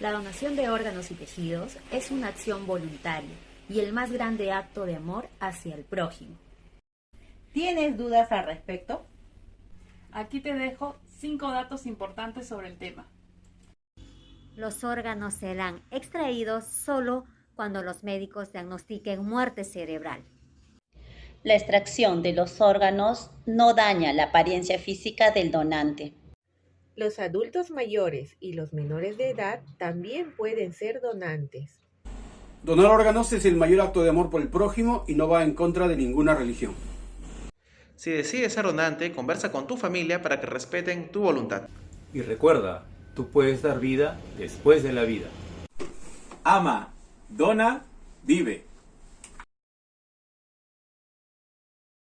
La donación de órganos y tejidos es una acción voluntaria y el más grande acto de amor hacia el prójimo. ¿Tienes dudas al respecto? Aquí te dejo cinco datos importantes sobre el tema. Los órganos serán extraídos solo cuando los médicos diagnostiquen muerte cerebral. La extracción de los órganos no daña la apariencia física del donante. Los adultos mayores y los menores de edad también pueden ser donantes. Donar órganos es el mayor acto de amor por el prójimo y no va en contra de ninguna religión. Si decides ser donante, conversa con tu familia para que respeten tu voluntad. Y recuerda, tú puedes dar vida después de la vida. Ama, dona, vive.